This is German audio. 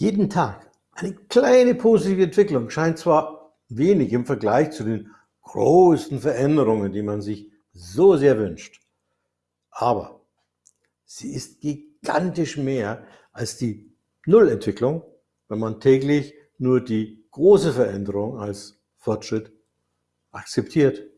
Jeden Tag. Eine kleine positive Entwicklung. Scheint zwar wenig im Vergleich zu den großen Veränderungen, die man sich so sehr wünscht, aber sie ist gigantisch mehr als die Nullentwicklung, wenn man täglich nur die große Veränderung als Fortschritt akzeptiert.